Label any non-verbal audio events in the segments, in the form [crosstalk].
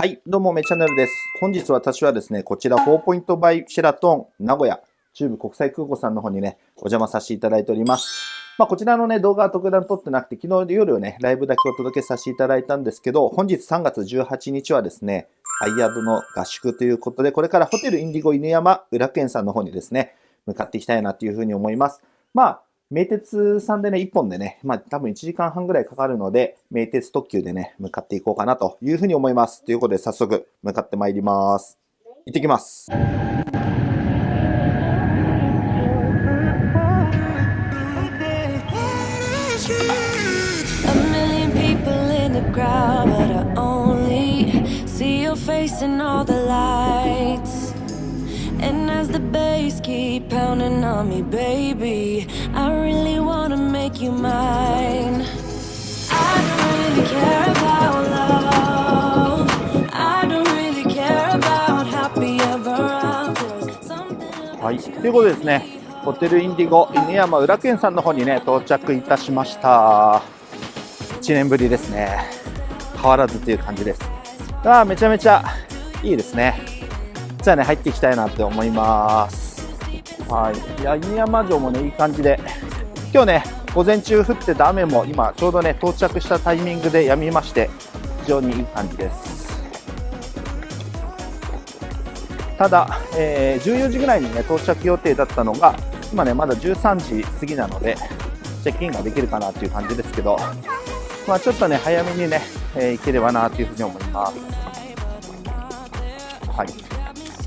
はい、どうも、めチャンネルです。本日私はですね、こちら、4ポイントバイシェラトン名古屋中部国際空港さんの方にね、お邪魔させていただいております。まあ、こちらのね、動画は特段撮ってなくて、昨日夜ね、ライブだけお届けさせていただいたんですけど、本日3月18日はですね、アイヤードの合宿ということで、これからホテルインディゴ犬山裏県さんの方にですね、向かっていきたいなというふうに思います。まあ、名鉄さんでね、1本でね、まあ多分1時間半ぐらいかかるので、名鉄特急でね、向かっていこうかなというふうに思います。ということで早速向かってまいります。行ってきます。A million people in as the bass keep pounding on me, baby, I really wanna make you mine. I don't really care about love. I don't really care about happy ever after. Something はい。ということでですね、ホテルインディゴ犬山裏県さんの方にね、到着いたしました。1年ぶりですね。変わらずという感じです。あ、めちゃめちゃいいですね。じゃあね、入っていきたいなって思います。はい。いや、犬山城もね、いい感じで、今日ね、午前中降ってた雨も今、ちょうどね、到着したタイミングで止みまして、非常にいい感じです。ただ、えー14時ぐらいにね、到着予定だったのが、今ね、まだ13時過ぎなので、チェックインができるかなという感じですけど、まあちょっとね、早めにね、えー行ければなというふうに思います。はい。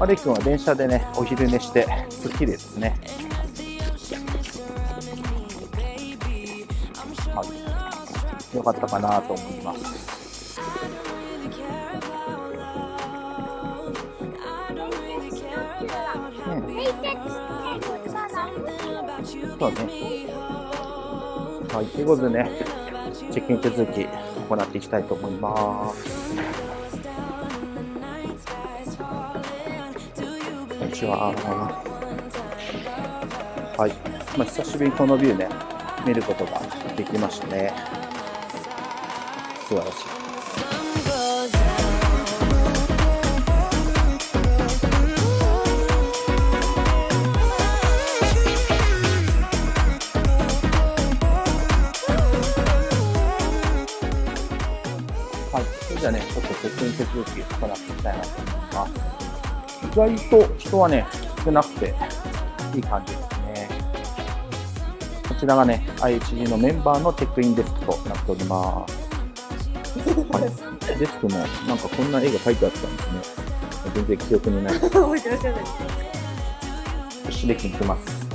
マレ君は電車でね、お昼寝して、すっきりですね。はい。よかったかなと思います。そうね。はい、ということでね、チェックイン手続き行っていきたいと思います。ちは。はい、まあ、久しぶりにこのビューね、見ることができましたね。素晴らしい。はい、それじゃあね、ちょっとチェックイン手続き行っていきたいなと思います。意外と人はね、少なくていい感じですね。こちらがね、IHG のメンバーのチェックインデスクとなっております。はい、デスクもなんかこんな絵が描いてあったんですね。全然記憶にない。覚えてらっしゃらないできに行きます。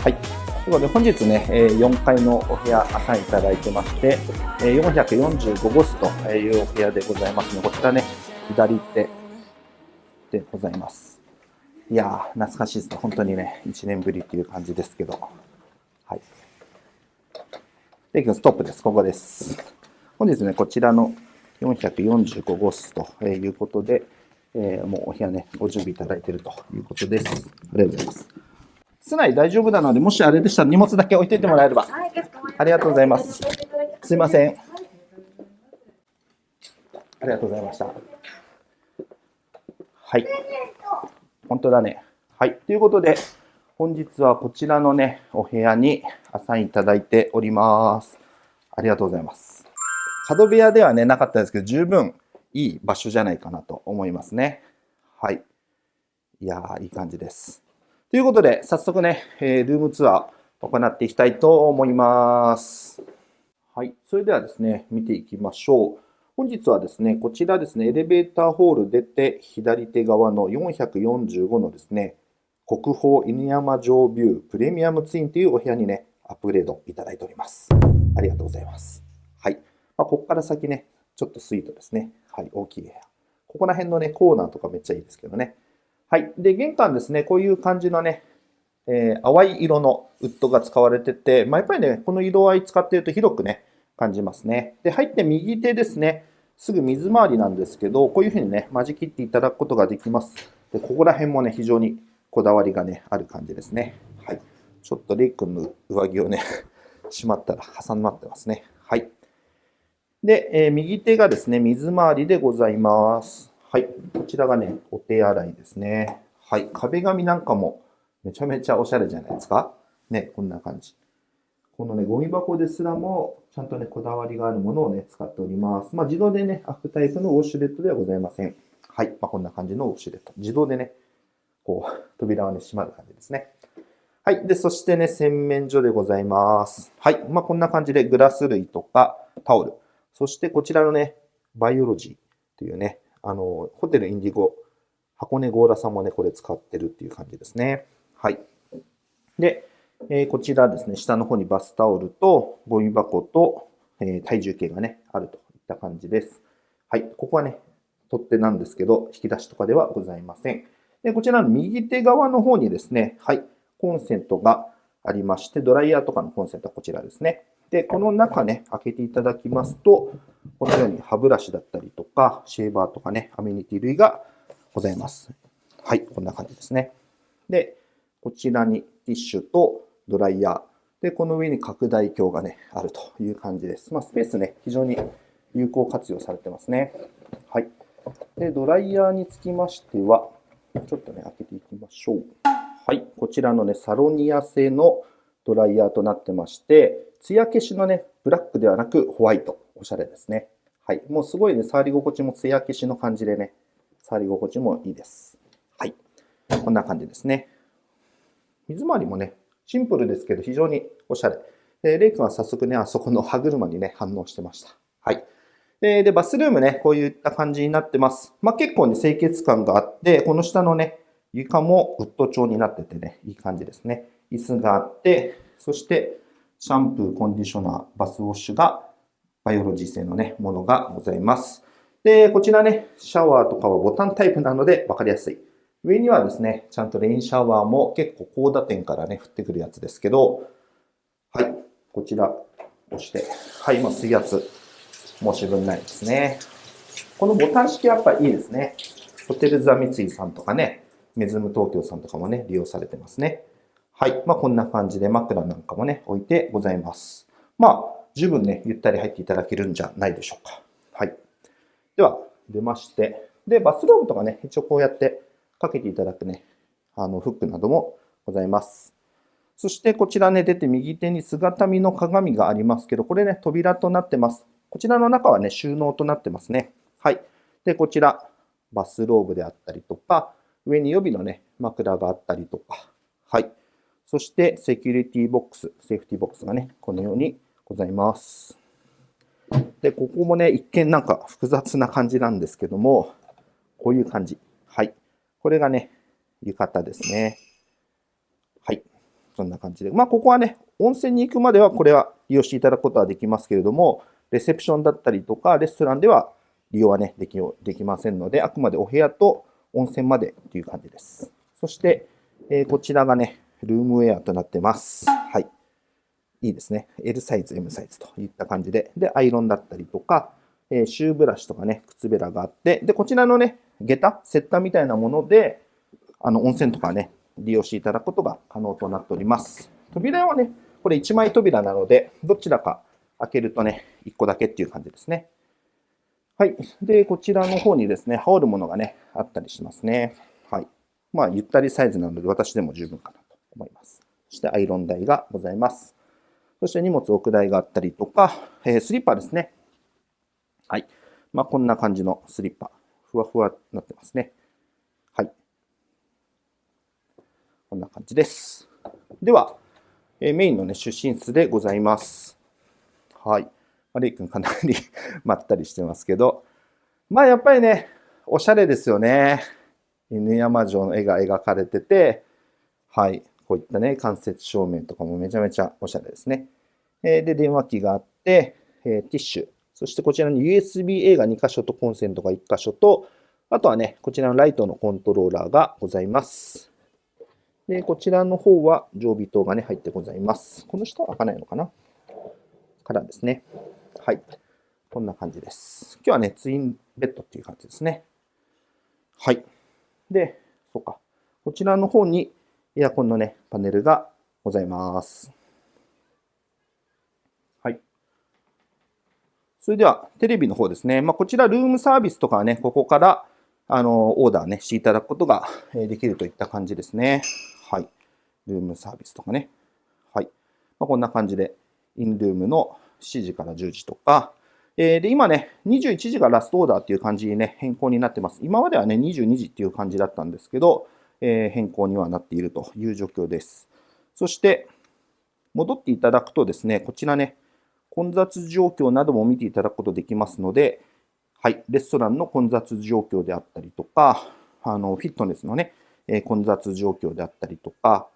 はい。ということで、本日ね、えー4階のお部屋、アサインいただいてまして、えー445号室というお部屋でございますので、こちらね、左手でございます。いやー、懐かしいですね。本当にね、1年ぶりっていう感じですけど。はい。で、ストップです。ここです。本日ね、こちらの445号室ということで、えーもうお部屋ね、ご準備いただいているということです。ありがとうございます。室内大丈夫なので、もしあれでしたら荷物だけ置いといてもらえれば。はい、ありがとうございます。すいません。ありがとうございました。はい。本当だね。はい。ということで、本日はこちらのね、お部屋にアサインいただいております。ありがとうございます。角部屋ではね、なかったですけど、十分いい場所じゃないかなと思いますね。はい。いやー、いい感じです。ということで、早速ね、えールームツアー行っていきたいと思います。はい。それではですね、見ていきましょう。本日はですね、こちらですね、エレベーターホール出て、左手側の445のですね、国宝犬山城ビュープレミアムツインというお部屋にね、アップグレードいただいております。ありがとうございます。はい。まあ、ここから先ね、ちょっとスイートですね。はい、大きい部屋。ここら辺のね、コーナーとかめっちゃいいですけどね。はい。で、玄関ですね、こういう感じのね、えー淡い色のウッドが使われてて、まあ、やっぱりね、この色合い使っていると広くね、感じますね。で、入って右手ですね、すぐ水回りなんですけど、こういうふうにね、間仕切っていただくことができます。で、ここら辺もね、非常にこだわりがね、ある感じですね。はい。ちょっとレイ君の上着をね、[laughs] しまったら挟まってますね。はい。で、えー右手がですね、水回りでございます。はい。こちらがね、お手洗いですね。はい。壁紙なんかもめちゃめちゃおしゃれじゃないですか。ね、こんな感じ。このね、ゴミ箱ですらも、ちゃんとね、こだわりがあるものをね、使っております。まあ、自動でね、開くタイプのウォシュレットではございません。はい。まあ、こんな感じのウォシュレット。自動でね、こう、[laughs] 扉はね、閉まる感じですね。はい。で、そしてね、洗面所でございます。はい。まあ、こんな感じでグラス類とかタオル。そしてこちらのね、バイオロジーっていうね、あの、ホテルインディゴ、箱根ゴーラさんもね、これ使ってるっていう感じですね。はい。で、えこちらですね、下の方にバスタオルとゴミ箱と、え体重計がね、あるといった感じです。はい。ここはね、取っ手なんですけど、引き出しとかではございません。で、こちらの右手側の方にですね、はい、コンセントがありまして、ドライヤーとかのコンセントはこちらですね。で、この中ね、開けていただきますと、このように歯ブラシだったりとか、シェーバーとかね、アメニティ類がございます。はい、こんな感じですね。で、こちらにティッシュとドライヤー。で、この上に拡大鏡がね、あるという感じです。まあ、スペースね、非常に有効活用されてますね。はい。で、ドライヤーにつきましては、ちょっとね、開けていきましょう。はい。こちらのね、サロニア製のドライヤーとなってまして、艶消しのね、ブラックではなくホワイト。おしゃれですね。はい。もうすごいね、触り心地も艶消しの感じでね、触り心地もいいです。はい。こんな感じですね。水回りもね、シンプルですけど非常におしゃれ。で、レイ君は早速ね、あそこの歯車にね、反応してました。はい。で、でバスルームね、こういった感じになってます。まあ、結構ね、清潔感があって、この下のね、床もウッド調になっててね、いい感じですね。椅子があって、そして、シャンプー、コンディショナー、バスウォッシュが、バイオロジー製のね、ものがございます。で、こちらね、シャワーとかはボタンタイプなので分かりやすい。上にはですね、ちゃんとレインシャワーも結構高打点からね、降ってくるやつですけど、はい、こちら押して、はい、もう水圧、申し分ないですね。このボタン式やっぱいいですね。ホテルザ三井さんとかね、メズム東京さんとかもね、利用されてますね。はい。まあ、こんな感じで枕なんかもね、置いてございます。まあ、十分ね、ゆったり入っていただけるんじゃないでしょうか。はい。では、出まして。で、バスローブとかね、一応こうやってかけていただくね、あの、フックなどもございます。そしてこちらね、出て右手に姿見の鏡がありますけど、これね、扉となってます。こちらの中はね、収納となってますね。はい。で、こちら、バスローブであったりとか、上に予備のね、枕があったりとか、はい。そして、セキュリティボックス、セーフティボックスがね、このようにございます。で、ここもね、一見なんか複雑な感じなんですけども、こういう感じ。これがね、浴衣ですね。はい。そんな感じで。まあ、ここはね、温泉に行くまではこれは利用していただくことはできますけれども、レセプションだったりとか、レストランでは利用はね、できできませんので、あくまでお部屋と温泉までという感じです。そして、えーこちらがね、ルームウェアとなってます。はい。いいですね。L サイズ、M サイズといった感じで。で、アイロンだったりとか、えーシューブラシとかね、靴べらがあって、で、こちらのね、下駄、セッタみたいなもので、あの、温泉とかね、利用していただくことが可能となっております。扉はね、これ1枚扉なので、どちらか開けるとね、1個だけっていう感じですね。はい。で、こちらの方にですね、羽織るものがね、あったりしますね。はい。まあ、ゆったりサイズなので、私でも十分かなと思います。そして、アイロン台がございます。そして、荷物置く台があったりとか、えースリッパですね。はい。まあ、こんな感じのスリッパ。ふわふわになってますね。はい。こんな感じです。では、えメインのね、出身室でございます。はい。まあレイ君かなり [laughs] まったりしてますけど、まあやっぱりね、おしゃれですよね。犬山城の絵が描かれてて、はい。こういったね、間接照明とかもめちゃめちゃおしゃれですね。えで、電話機があって、えティッシュ。そしてこちらに USB-A が2箇所とコンセントが1箇所と、あとはね、こちらのライトのコントローラーがございます。で、こちらの方は常備灯がね、入ってございます。この下は開かないのかな？からですね。はい。こんな感じです。今日はね、ツインベッドっていう感じですね。はい。で、そうか。こちらの方にエアコンのね、パネルがございます。はい。それでは、テレビの方ですね。まあ、こちら、ルームサービスとかはね、ここから、あの、オーダーね、していただくことができるといった感じですね。はい。ルームサービスとかね。はい。まあ、こんな感じで、インルームの7時から10時とか、えー、で、今ね、21時がラストオーダーっていう感じにね、変更になってます。今まではね、22時っていう感じだったんですけど、えー、変更にはなっているという状況です。そして、戻っていただくとですね、こちらね、混雑状況なども見ていただくことできますので、はい、レストランの混雑状況であったりとか、あのフィットネスのね、え、混雑状況であったりとか、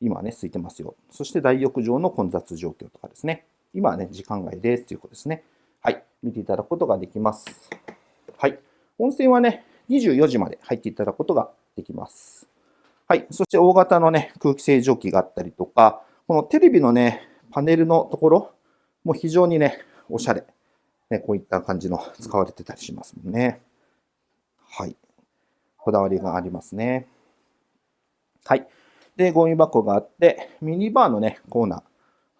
今はね、空いてますよ。そして大浴場の混雑状況とかですね。今はね、時間外ですということですね。はい、見ていただくことができます。はい、温泉はね、24時まで入っていただくことができます。はい、そして大型のね、空気清浄機があったりとか、このテレビのね、パネルのところもう非常にね、おしゃれ。ね、こういった感じの使われてたりしますもんね。はい。こだわりがありますね。はい。で、ゴミ箱があって、ミニバーのね、コーナー。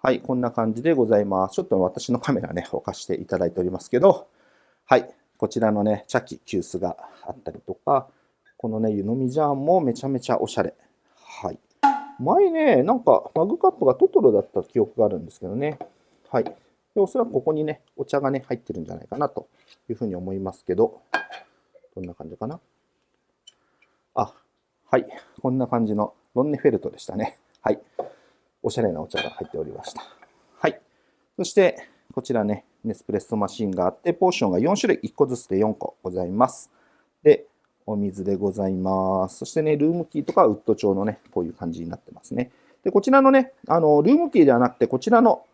はい、こんな感じでございます。ちょっと私のカメラね、置かしていただいておりますけど、はい、こちらのね、茶器、急須があったりとか、このね、湯飲みジャーンもめちゃめちゃおしゃれ。はい。前ね、なんかマグカップがトトロだった記憶があるんですけどね。はい。でおそらくここにね、お茶がね、入ってるんじゃないかなというふうに思いますけど、どんな感じかな？あ、はい。こんな感じのロンネフェルトでしたね。はい。おしゃれなお茶が入っておりました。はい。そして、こちらね、ネスプレッソマシンがあって、ポーションが4種類、1個ずつで4個ございます。で、お水でございます。そしてね、ルームキーとかウッド調のね、こういう感じになってますね。で、こちらのね、あの、ルームキーではなくて、こちらの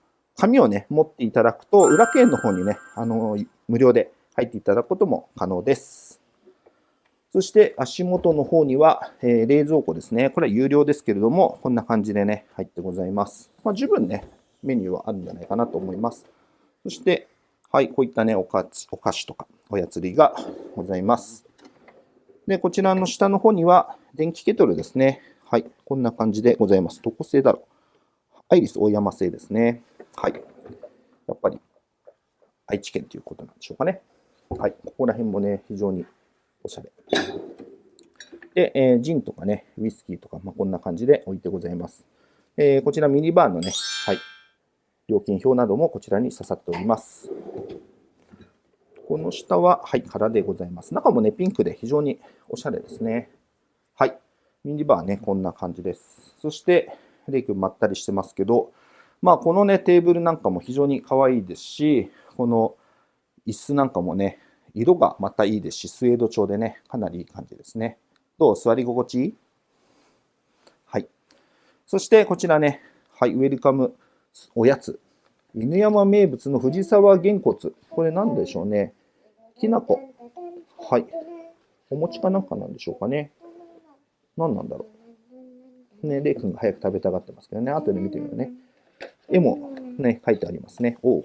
紙をね、持っていただくと、裏剣の方にね、あの、無料で入っていただくことも可能です。そして足元の方には、えー、冷蔵庫ですね。これは有料ですけれども、こんな感じでね、入ってございます。まあ、十分ね、メニューはあるんじゃないかなと思います。そして、はい、こういったね、おかお菓子とかおやつ類がございます。で、こちらの下の方には、電気ケトルですね。はい、こんな感じでございます。どこ製だろうアイリス大山製ですね。はい。やっぱり、愛知県ということなんでしょうかね。はい、ここら辺もね、非常におしゃれ。で、えー、ジンとかね、ウイスキーとか、まあ、こんな感じで置いてございます。えー、こちらミニバーのね、はい、料金表などもこちらに刺さっております。この下は、はい、空でございます。中もね、ピンクで非常におしゃれですね。はい。ミニバーね、こんな感じです。そして、レイ君まったりしてますけど、まあ、このね、テーブルなんかも非常に可愛いですし、この椅子なんかもね、色がまたいいですし、スウェード調でね、かなりいい感じですね。どう？座り心地いい？はい。そしてこちらね、はい、ウェルカムおやつ。犬山名物の藤沢げんこつ。これ何でしょうね？きなこ。はい。お餅かなんかなんでしょうかね？何なんだろう？ね、レイ君が早く食べたがってますけどね。後で見てみようね。絵もね、書いてありますね。お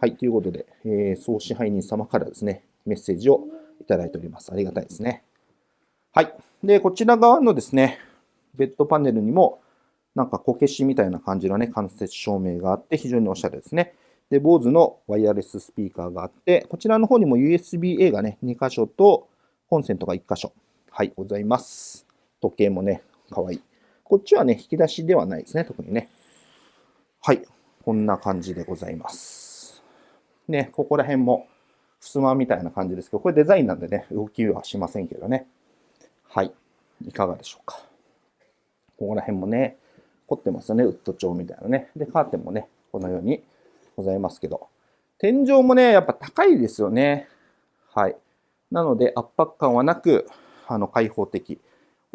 はい、ということで、えー、総支配人様からですね、メッセージをいただいております。ありがたいですね。はい。で、こちら側のですね、ベッドパネルにも、なんかこけしみたいな感じのね、間接照明があって、非常におしゃれですね。で、BOSE のワイヤレススピーカーがあって、こちらの方にも USB-A がね、2箇所と、コンセントが1箇所。はい、ございます。時計もね、かわいい。こっちはね、引き出しではないですね、特にね。はい、こんな感じでございます。ね、ここら辺も、襖みたいな感じですけど、これデザインなんでね、動きはしませんけどね。はい。いかがでしょうか。ここら辺もね、凝ってますよね、ウッド調みたいなね。で、カーテンもね、このようにございますけど。天井もね、やっぱ高いですよね。はい。なので、圧迫感はなく、あの、開放的。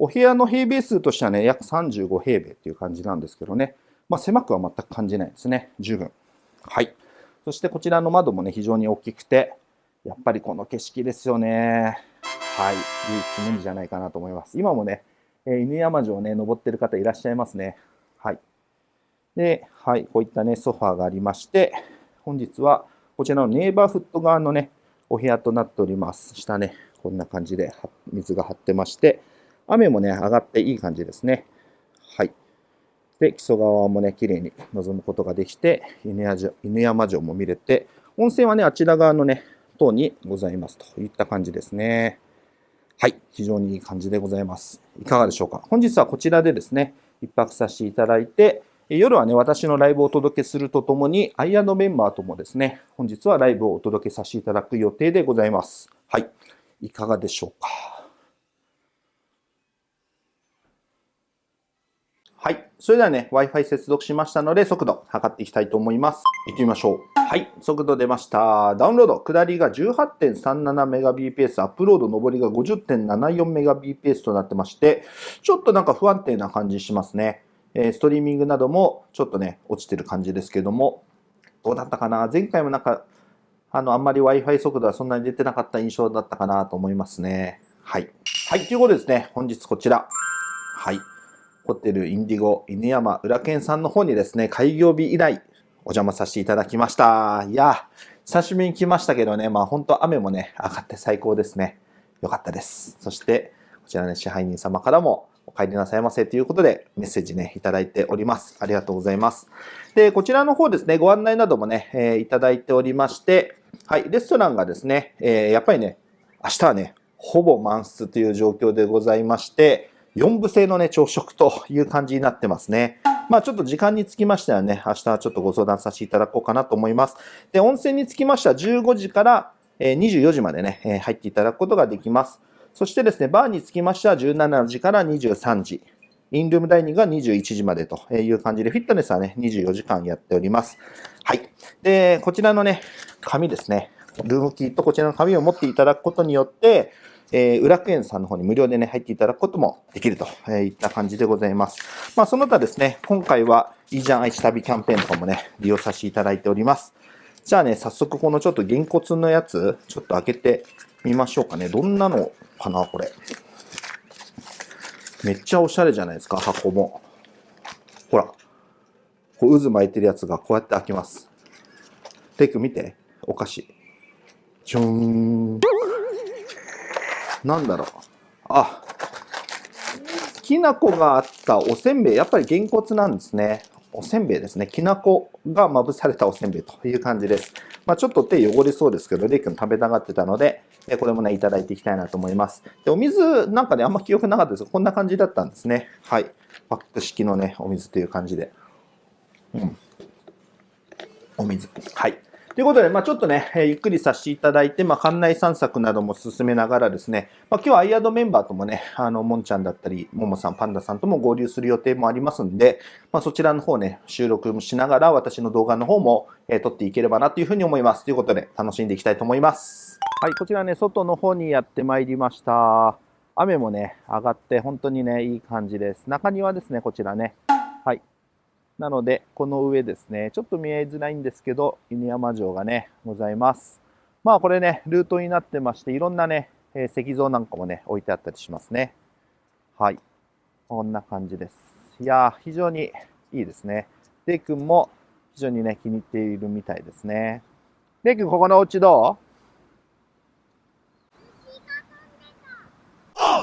お部屋の平米数としてはね、約35平米っていう感じなんですけどね。まあ、狭くは全く感じないですね。十分。はい。そしてこちらの窓もね、非常に大きくて、やっぱりこの景色ですよね。はい。唯一無二じゃないかなと思います。今もね、え犬山城ね、登ってる方いらっしゃいますね。はい。で、はい、こういったね、ソファーがありまして、本日はこちらのネイバーフット側のね、お部屋となっております。下ね、こんな感じで水が張ってまして、雨もね、上がっていい感じですね。はい。で、木曽川もね、綺麗に望むことができて、犬山城犬山城も見れて、温泉はね、あちら側のね、塔にございますといった感じですね。はい、非常にいい感じでございます。いかがでしょうか。本日はこちらでですね、一泊させていただいて、え夜はね、私のライブをお届けするとともに、アイアンドメンバーともですね、本日はライブをお届けさせていただく予定でございます。はい、いかがでしょうか。はい。それではね、Wi-Fi 接続しましたので、速度測っていきたいと思います。行ってみましょう。はい。速度出ました。ダウンロード、下りが 18.37Mbps、アップロード、上りが 50.74Mbps となってまして、ちょっとなんか不安定な感じしますね。えーストリーミングなどもちょっとね、落ちてる感じですけども、どうだったかな？前回もなんか、あの、あんまり Wi-Fi 速度はそんなに出てなかった印象だったかなと思いますね。はい。はい。ということでですね、本日こちら。はい。ホテルインディゴ犬山裏健さんの方にですね、開業日以来お邪魔させていただきました。いや、久しぶりに来ましたけどね、まあ本当雨もね、上がって最高ですね。よかったです。そして、こちらね、支配人様からもお帰りなさいませということでメッセージね、いただいております。ありがとうございます。で、こちらの方ですね、ご案内などもね、えーいただいておりまして、はい、レストランがですね、えーやっぱりね、明日はね、ほぼ満室という状況でございまして、4部制のね、朝食という感じになってますね。まあちょっと時間につきましてはね、明日はちょっとご相談させていただこうかなと思います。で、温泉につきましては15時から24時までね、入っていただくことができます。そしてですね、バーにつきましては17時から23時。インルームダイニングが21時までという感じで、フィットネスはね、24時間やっております。はい。で、こちらのね、紙ですね。ルームキーとこちらの紙を持っていただくことによって、えー、裏クエンさんの方に無料でね、入っていただくこともできるとえいった感じでございます。まあ、その他ですね、今回はいいじゃん愛知旅キャンペーンとかもね、利用させていただいております。じゃあね、早速このちょっとげんこつのやつ、ちょっと開けてみましょうかね。どんなのかな、これ。めっちゃおしゃれじゃないですか、箱も。ほら。こう渦巻いてるやつがこうやって開きます。テイク見て。お菓子。じゅーん。なんだろう。あ。きな粉があったおせんべい。やっぱりげんこつなんですね。おせんべいですね。きな粉がまぶされたおせんべいという感じです。まあ、ちょっと手汚れそうですけど、レイ君食べたがってたので、これもね、いただいていきたいなと思います。で、お水なんかね、あんま記憶なかったですこんな感じだったんですね。はい。パック式のね、お水という感じで。うん。お水。はい。ということで、まあ、ちょっとね、ゆっくりさせていただいて、まあ、館内散策なども進めながらですね、まあ、今日はアイアドメンバーともね、あの、もんちゃんだったり、ももさん、パンダさんとも合流する予定もありますんで、まあ、そちらの方ね、収録もしながら、私の動画の方も、えー撮っていければなというふうに思います。ということで、楽しんでいきたいと思います。はい、こちらね、外の方にやってまいりました。雨もね、上がって、本当にね、いい感じです。中庭ですね、こちらね。なので、この上ですね、ちょっと見えづらいんですけど、犬山城がね、ございます。まあ、これね、ルートになってまして、いろんなね、えー石像なんかもね、置いてあったりしますね。はい。こんな感じです。いやー、非常にいいですね。レイ君も非常にね、気に入っているみたいですね。レイ君、ここのお家どう？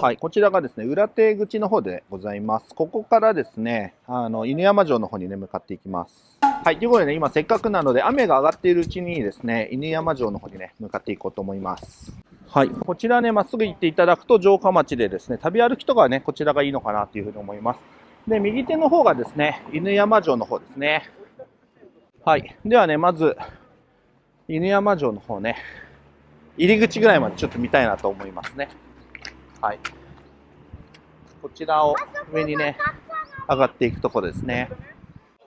はい、こちらがですね、裏手口の方でございます。ここからですね、あの、犬山城の方にね、向かっていきます。はい、ということでね、今せっかくなので、雨が上がっているうちにですね、犬山城の方にね、向かっていこうと思います。はい、こちらね、まっすぐ行っていただくと城下町でですね、旅歩きとかはね、こちらがいいのかなというふうに思います。で、右手の方がですね、犬山城の方ですね。はい、ではね、まず、犬山城の方ね、入り口ぐらいまでちょっと見たいなと思いますね。はい。こちらを上にね、上がっていくところですね。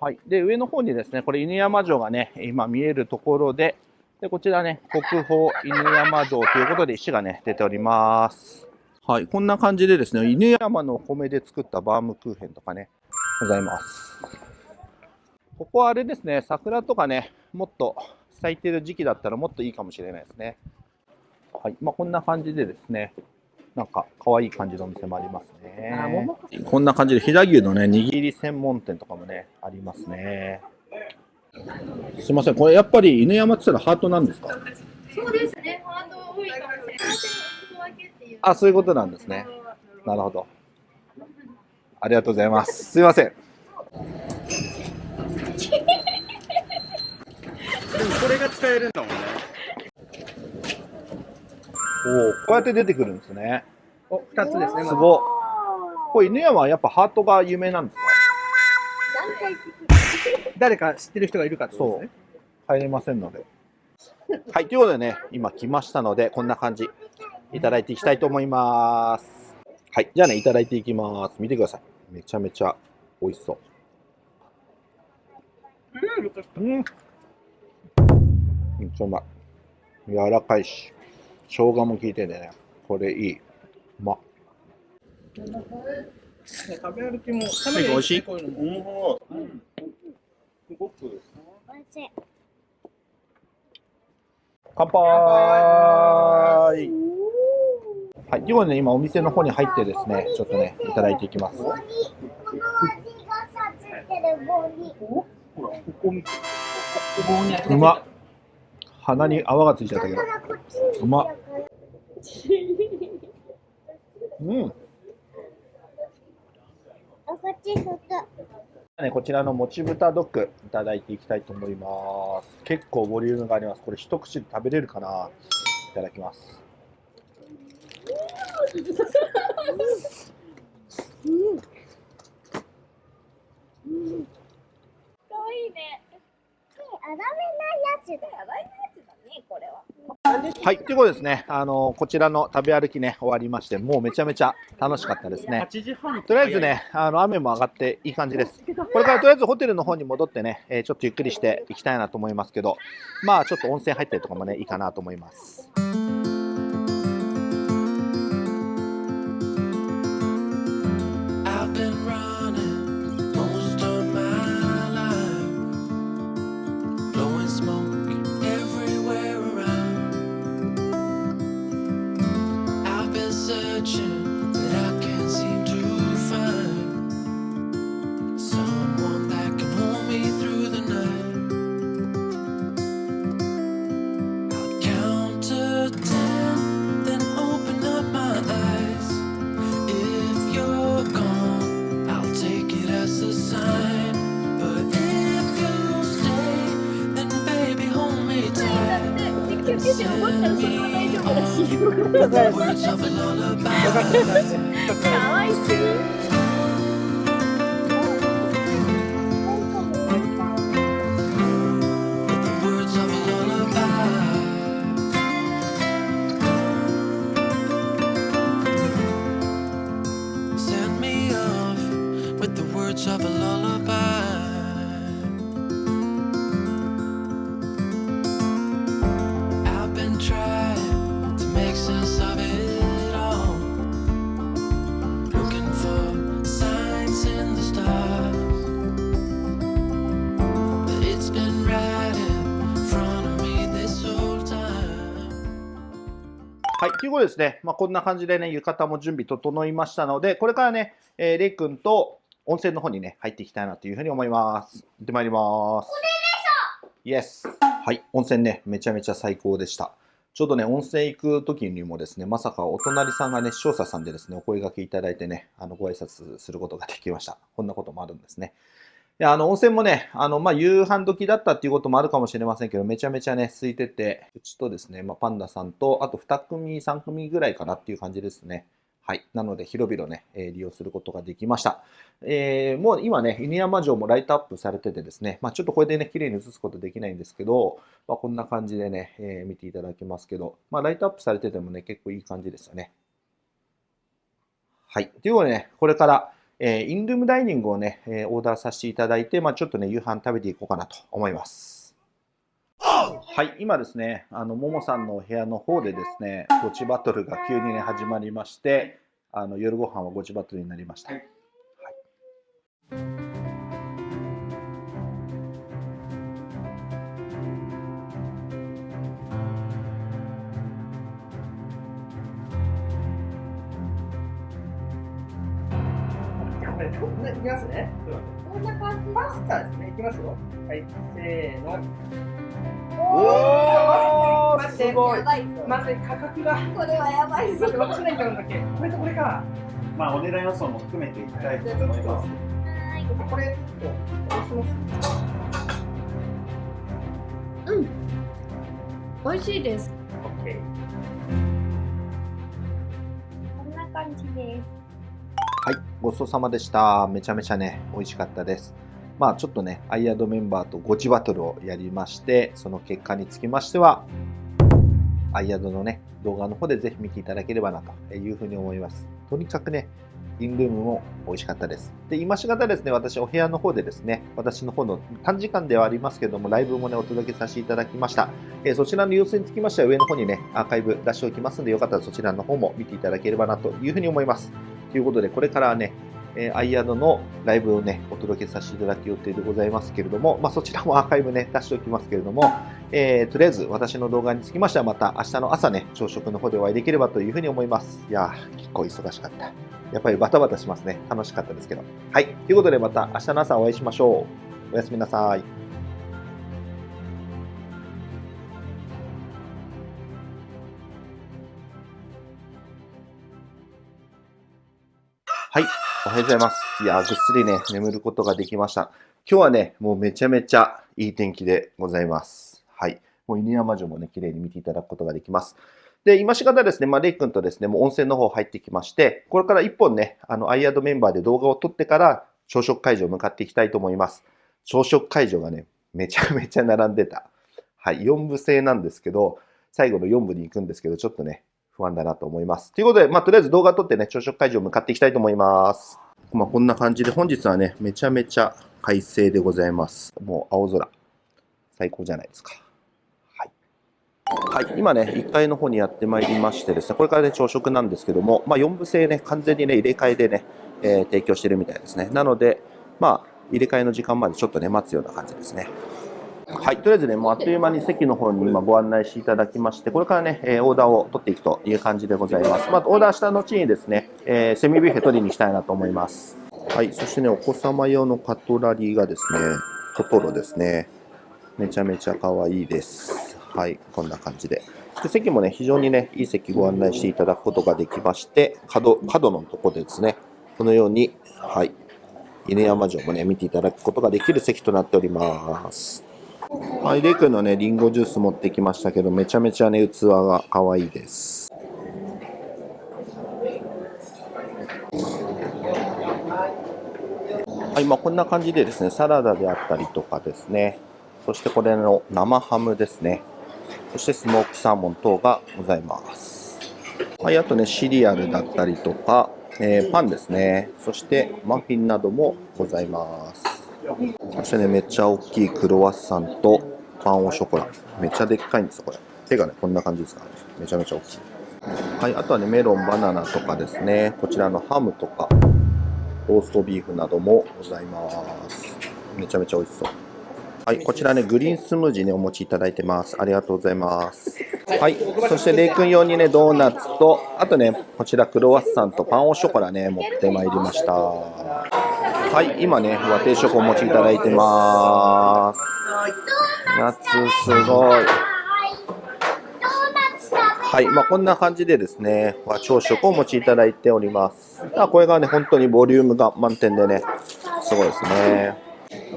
はい。で、上の方にですね、これ犬山城がね、今見えるところで、で、こちらね、国宝犬山城ということで石がね、出ております。はい。こんな感じでですね、犬山のお米で作ったバームクーヘンとかね、ございます。ここはあれですね、桜とかね、もっと咲いてる時期だったらもっといいかもしれないですね。はい。まあ、こんな感じでですね、なんか可愛い感じのお店もありますね。こんな感じで飛騨牛のね、握り専門店とかもね、ありますね。すいません、これやっぱり犬山って言ったらハートなんですか？そうですね、ハート多いかもしれない。あ、そういうことなんですね。なるほど。ありがとうございます。すいません。でもこれが使えるんだもんね。おお、こうやって出てくるんですね。お、二つですね。すごい。これ犬山はやっぱハートが有名なんですか誰か知ってる人がいるかってことですね。入れませんので。[laughs] はい、ということでね、今来ましたので、こんな感じ、いただいていきたいと思います。はい、じゃあね、いただいていきます。見てください。めちゃめちゃ美味しそう。うん。めっちゃうまい。柔らかいし、生姜も効いててね、これいい。うまっ。食べ歩きも、たまに美味しい？こういうのもうん。すごく。乾杯はい、ということで、ね、今お店の方に入ってですね、ちょっとね、いただいていきます。うまっ鼻に泡がついちゃったけど。うまっ。うん。あこっち外ね、こちらのもち豚ドッグいただいていきたいと思います。結構ボリュームがあります。これ一口で食べれるかな？いただきます。かわいいね粗めないやつだ粗めなやつだねこれははい、ということでですね、あのこちらの食べ歩きね、終わりまして、もうめちゃめちゃ楽しかったですね。8時半とりあえずね、あの雨も上がっていい感じです。これからとりあえずホテルの方に戻ってね、えーちょっとゆっくりしていきたいなと思いますけど、まあちょっと温泉入ったりとかもね、いいかなと思います。Searching, but I can't seem to find someone that can hold me through the night. I'll count to ten, then open up my eyes. If you're gone, I'll take it as a sign. But if you stay, then baby hold me tight. Send me on with the words of a lullaby. かわいすぎ [laughs] ことでですね、まあ、こんな感じでね、浴衣も準備整いましたので、これからね、えー、レイ君と温泉の方にね、入っていきたいなというふうに思います。行ってまいります。イエス。はい、温泉ね、めちゃめちゃ最高でした。ちょうどね、温泉行く時にもですね、まさかお隣さんがね、視聴者さんでですね、お声掛けいただいてね、あの、ご挨拶することができました。こんなこともあるんですね。であの温泉もね、あのまあ、夕飯時だったっていうこともあるかもしれませんけど、めちゃめちゃね、空いてて、うちとですね、まあ、パンダさんと、あと2組、3組ぐらいかなっていう感じですね。はい。なので、広々ね、えー利用することができました。えーもう今ね、犬山城もライトアップされててですね、まあ、ちょっとこれでね、綺麗に映すことできないんですけど、まあ、こんな感じでね、えー見ていただけますけど、まあ、ライトアップされててもね、結構いい感じですよね。はい。ということでね、これから、えーインルームダイニングをね、えーオーダーさせていただいて、まあ、ちょっとね、夕飯食べていこうかなと思います。はい、今ですね、あの、ももさんのお部屋の方でですね、ゴチバトルが急にね、始まりまして、あの、夜ご飯はゴチバトルになりました。いきますね。こんな感じ？パスタですね。いきますよ。はい、せーの。おー、待ってすごいや。ばいぞまず価格が。これはやばいぞ待って、私何買うんだっけ？これとこれか。まあ、お値段予想も含めていきたいと思います。はいこれ、ちょっと、どうします美味しいです。ごちそうさまでした。めちゃめちゃね、美味しかったです。まあちょっとね、アイアドメンバーとゴチバトルをやりまして、その結果につきましては、アイアドのね、動画の方でぜひ見ていただければなというふうに思います。とにかくね、リンルームも美味しかったです。で、今しがたですね、私お部屋の方でですね、私の方の短時間ではありますけども、ライブもね、お届けさせていただきました。えーそちらの様子につきましては上の方にね、アーカイブ出しておきますので、よかったらそちらの方も見ていただければなというふうに思います。ということで、これからね、えーアイアドのライブをね、お届けさせていただく予定でございますけれども、まあ、そちらも [laughs] アーカイブね、出しておきますけれども、えーとりあえず私の動画につきましてはまた明日の朝ね、朝食の方でお会いできればというふうに思います。いやー、結構忙しかった。やっぱりバタバタしますね。楽しかったですけど。はい。ということでまた明日の朝お会いしましょう。おやすみなさい。はい。おはようございます。いや、ぐっすりね、眠ることができました。今日はね、もうめちゃめちゃいい天気でございます。はい。もう犬山城もね、綺麗に見ていただくことができます。で、今しがたですね、まあ、レイ君とですね、もう温泉の方入ってきまして、これから一本ね、あの、アイアドメンバーで動画を撮ってから、朝食会場向かっていきたいと思います。朝食会場がね、めちゃめちゃ並んでた。はい。4部制なんですけど、最後の4部に行くんですけど、ちょっとね、不安だなと思います。ということで、まあ、とりあえず動画撮ってね、朝食会場向かっていきたいと思います。まあ、こんな感じで、本日はね、めちゃめちゃ快晴でございます。もう青空。最高じゃないですか。はい。はい、今ね、1階の方にやってまいりましてですね、これからね、朝食なんですけども、まあ、4部制ね、完全にね、入れ替えでね、えー提供してるみたいですね。なので、まあ、入れ替えの時間までちょっとね、待つような感じですね。はい、とりあえずね、もうあっという間に席の方に今ご案内していただきまして、これからね、えーオーダーを取っていくという感じでございます。まあ、オーダーした後にですね、えーセミビュッフェ取りに行きたいなと思います。はい、そしてね、お子様用のカトラリーがですね、トトロですね。めちゃめちゃ可愛いです。はい、こんな感じで。で席もね、非常にね、いい席ご案内していただくことができまして、角、角のとこでですね、このように、はい、犬山城もね、見ていただくことができる席となっております。はい、レイ君のね、リンゴジュース持ってきましたけど、めちゃめちゃね、器が可愛いです。はい、まあ、こんな感じでですね、サラダであったりとかですね、そしてこれの生ハムですね、そしてスモークサーモン等がございます。はい、あとね、シリアルだったりとか、えーパンですね、そしてマフィンなどもございます。そしてね、めっちゃ大きいクロワッサンとパンオショコラ。めっちゃでっかいんですよ、これ。手がね、こんな感じですからね。めちゃめちゃ大きい。はい、あとはね、メロン、バナナとかですね、こちらのハムとか、ローストビーフなどもございます。めちゃめちゃ美味しそう。はい、こちらね、グリーンスムージーね、お持ちいただいてます。ありがとうございます。はい、そしてレイ君用にね、ドーナツと、あとね、こちらクロワッサンとパンオショコラね、持ってまいりました。はい、今ね、和定食お持ちいただいてます。夏すごい。はい、まあ、こんな感じでですね、和朝食をお持ちいただいております。あこれがね、本当にボリュームが満点でね、すごいですね。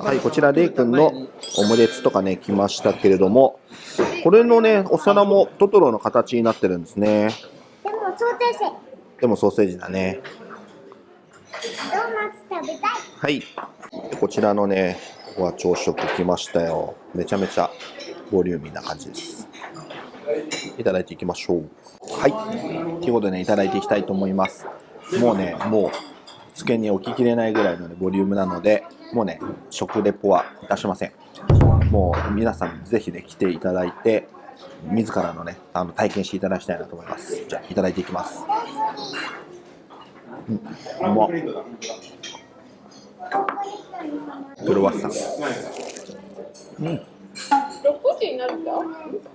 はい、こちら、レイ君のオムレツとかね、来ましたけれども、これのね、お皿もトトロの形になってるんですね。でもソーセージでもソーセージだね。ドーナツ食べたいはい。こちらのね、和朝食来ましたよ。めちゃめちゃボリューミーな感じです。いただいていきましょう。はい。ということでね、いただいていきたいと思います。もうね、もう、机に置ききれないぐらいの、ね、ボリュームなので、もうね、食レポはいたしません。もう皆さんぜひね、来ていただいて、自らのね、あの体験していただきたいなと思います。じゃあ、いただいていきます。うん、うまっ。クロワッサン。うん。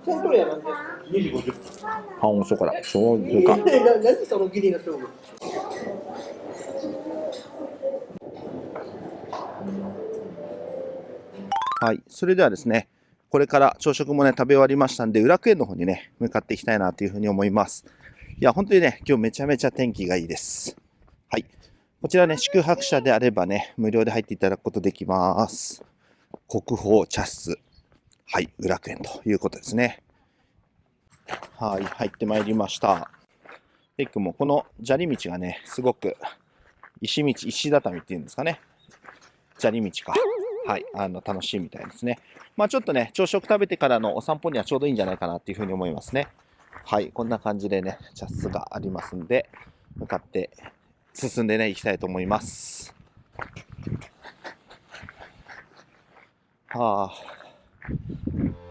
セントレアなんですパンオショコラ。醤油か。何そのギリの勝負はい。それではですね、これから朝食もね、食べ終わりましたんで、裏クエの方にね、向かっていきたいなというふうに思います。いや、本当にね、今日めちゃめちゃ天気がいいです。はい。こちらね、宿泊者であればね、無料で入っていただくことできます。国宝茶室。はい、宇楽園ということですね。はい、入ってまいりました。テックもこの砂利道がね、すごく石道、石畳っていうんですかね。砂利道か。はい、あの、楽しいみたいですね。まあちょっとね、朝食食べてからのお散歩にはちょうどいいんじゃないかなっていうふうに思いますね。はい、こんな感じでね、茶室がありますんで、向かって進んでね、行きたいと思います。はあ、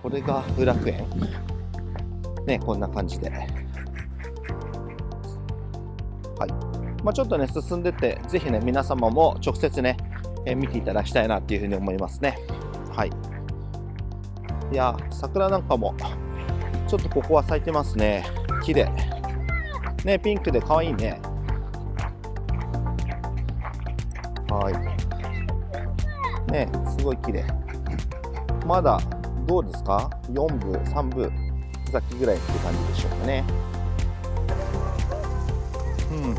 これが富楽園。ね、こんな感じで。はい。まあ、ちょっとね、進んでって、ぜひね、皆様も直接ね、え見ていただきたいなっていうふうに思いますね。はい。いや、桜なんかも、ちょっとここは咲いてますね。綺麗。ね、ピンクで可愛いね。はい。ね、すごい綺麗。まだ、どうですか ?4 部、3部、咲きぐらいって感じでしょうかね。うん。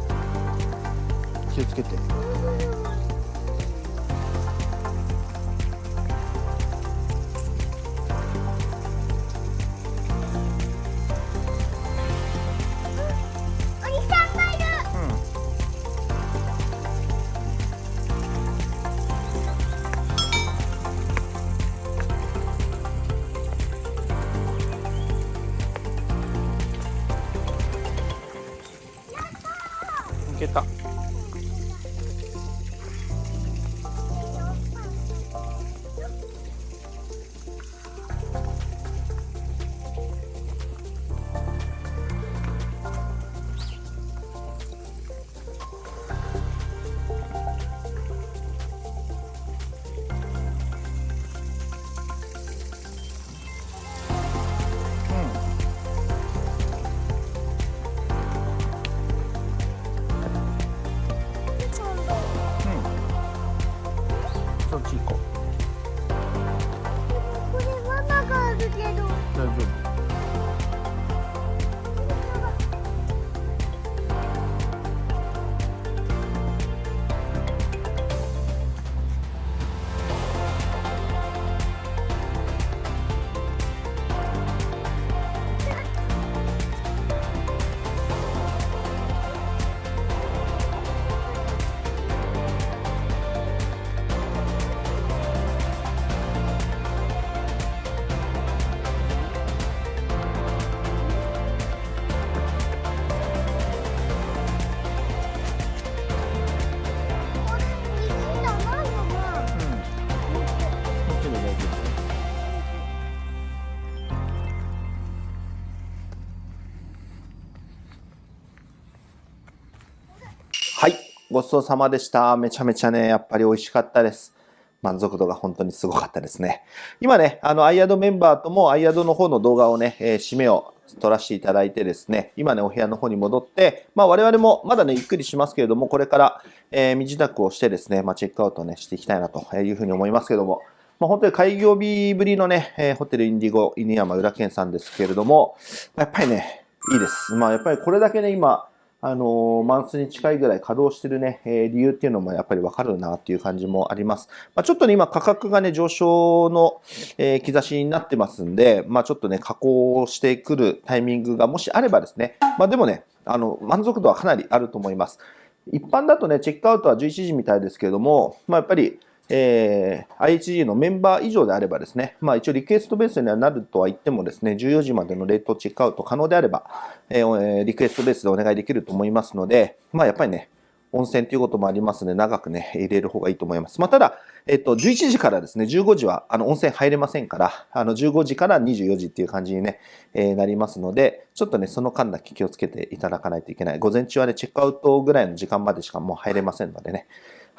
気をつけて。ちそうさまでした。めちゃめちゃね、やっぱり美味しかったです。満足度が本当にすごかったですね。今ね、あの、アイアドメンバーともアイアドの方の動画をね、えー締めを撮らせていただいてですね、今ね、お部屋の方に戻って、まあ我々もまだね、ゆっくりしますけれども、これから、えー身支度をしてですね、まあチェックアウトね、していきたいなというふうに思いますけども、まあ本当に開業日ぶりのね、えーホテルインディゴ犬山浦健さんですけれども、やっぱりね、いいです。まあやっぱりこれだけね、今、あのマンスに近いぐらい稼働してるね、えー理由っていうのもやっぱりわかるなっていう感じもあります。まあ、ちょっとね、今価格がね、上昇の、えー兆しになってますんで、まあちょっとね、加工してくるタイミングがもしあればですね、まあでもね、あの、満足度はかなりあると思います。一般だとね、チェックアウトは11時みたいですけれども、まあやっぱり、えー IHG のメンバー以上であればですね、まあ一応リクエストベースにはなるとは言ってもですね、14時までのレートチェックアウト可能であれば、えーリクエストベースでお願いできると思いますので、まあやっぱりね、温泉ということもありますので、長くね、入れる方がいいと思います。まあただ、えっと、11時からですね、15時は、あの、温泉入れませんから、あの、15時から24時っていう感じにね、えーなりますので、ちょっとね、その間だけ気をつけていただかないといけない。午前中はね、チェックアウトぐらいの時間までしかもう入れませんのでね。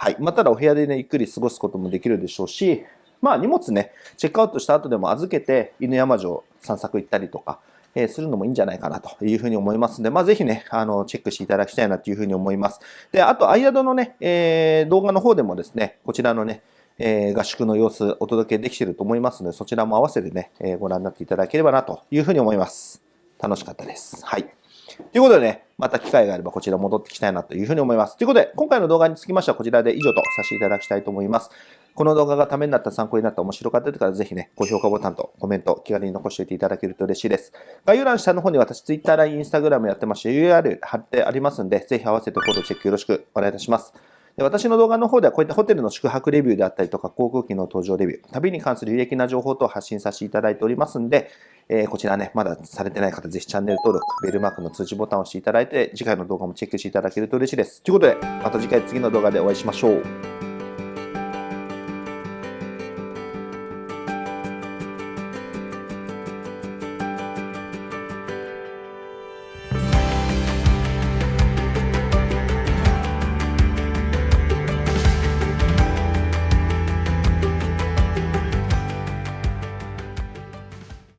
はい。まあ、ただお部屋でね、ゆっくり過ごすこともできるでしょうし、まあ、荷物ね、チェックアウトした後でも預けて、犬山城散策行ったりとか、えーするのもいいんじゃないかなというふうに思いますので、まあ、ぜひね、あの、チェックしていただきたいなというふうに思います。で、あと、アイアドのね、えー動画の方でもですね、こちらのね、えー合宿の様子お届けできていると思いますので、そちらも合わせてね、えご覧になっていただければなというふうに思います。楽しかったです。はい。ということでね、また機会があればこちら戻ってきたいなというふうに思います。ということで、今回の動画につきましてはこちらで以上とさせていただきたいと思います。この動画がためになった、参考になった、面白かったという方はぜひね、高評価ボタンとコメント、気軽に残しておいていただけると嬉しいです。概要欄下の方に私、Twitter、LINE、Instagram やってまして URL 貼ってありますんで、ぜひ合わせてフォローチェックよろしくお願いいたします。で私の動画の方ではこういったホテルの宿泊レビューであったりとか航空機の搭乗レビュー、旅に関する有益な情報等を発信させていただいておりますんで、えーこちらね、まだされてない方、ぜひチャンネル登録、ベルマークの通知ボタンを押していただいて、次回の動画もチェックしていただけると嬉しいです。ということで、また次回次の動画でお会いしましょう。